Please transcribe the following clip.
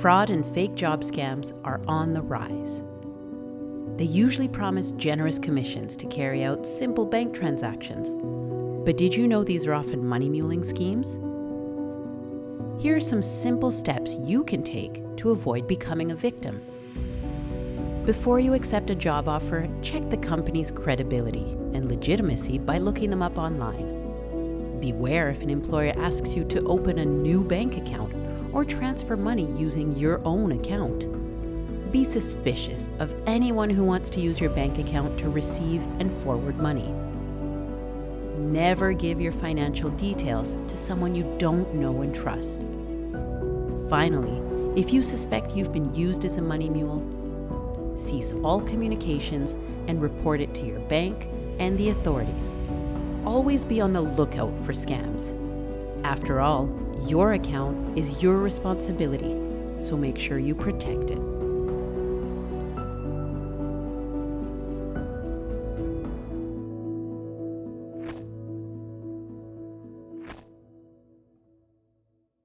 fraud and fake job scams are on the rise. They usually promise generous commissions to carry out simple bank transactions. But did you know these are often money muling schemes? Here are some simple steps you can take to avoid becoming a victim. Before you accept a job offer, check the company's credibility and legitimacy by looking them up online. Beware if an employer asks you to open a new bank account or transfer money using your own account. Be suspicious of anyone who wants to use your bank account to receive and forward money. Never give your financial details to someone you don't know and trust. Finally, if you suspect you've been used as a money mule, cease all communications and report it to your bank and the authorities. Always be on the lookout for scams. After all, your account is your responsibility, so make sure you protect it.